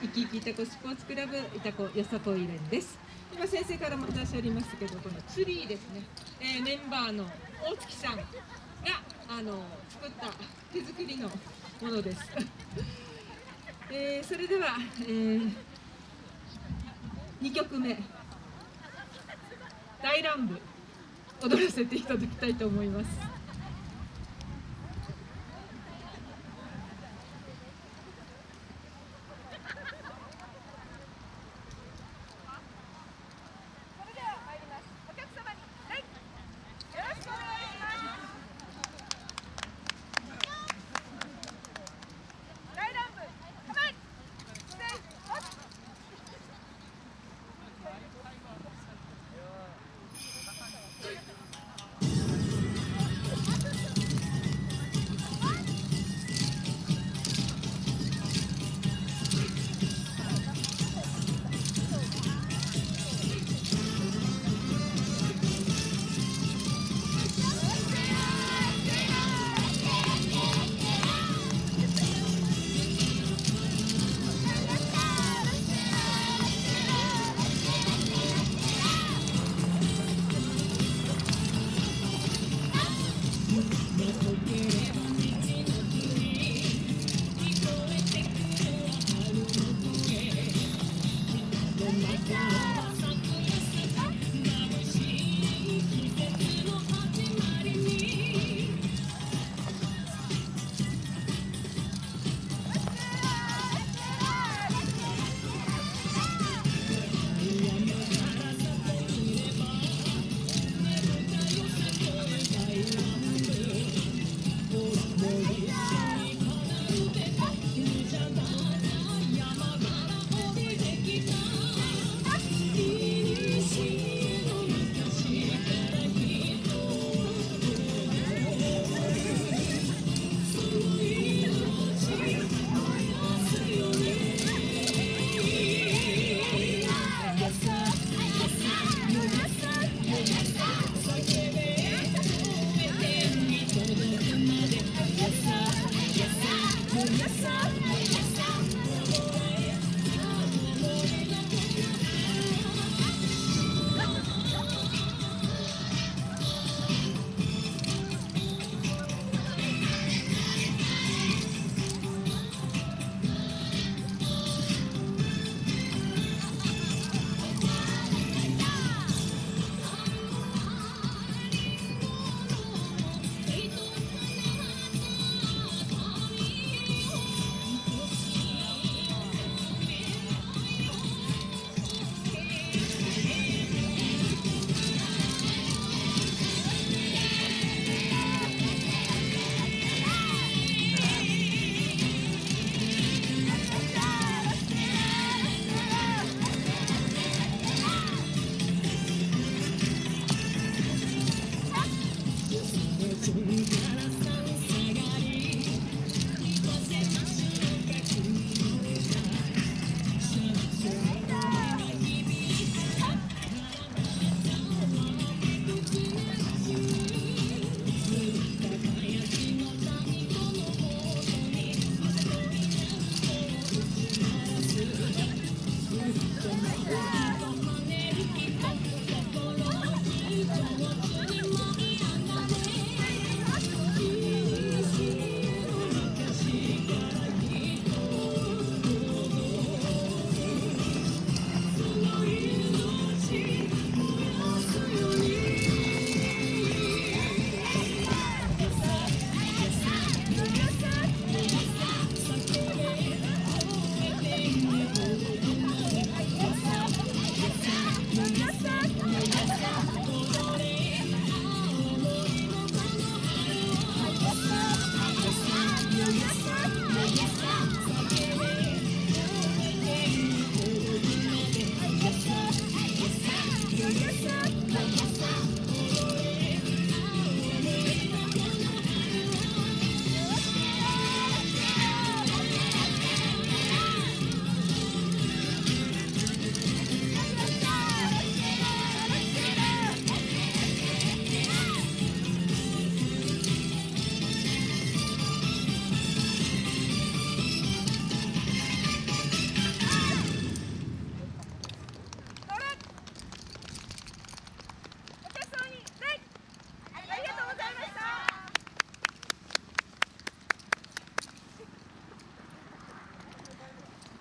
生き生きいたこスポーツクラブいたこよさこい連です。今先生からも話ありましたけどこのツリーですね、えー、メンバーの大月さんがあの作った手作りのものです、えー、それでは、えー、2曲目。大乱舞。踊らせていただきたいと思います。the sun.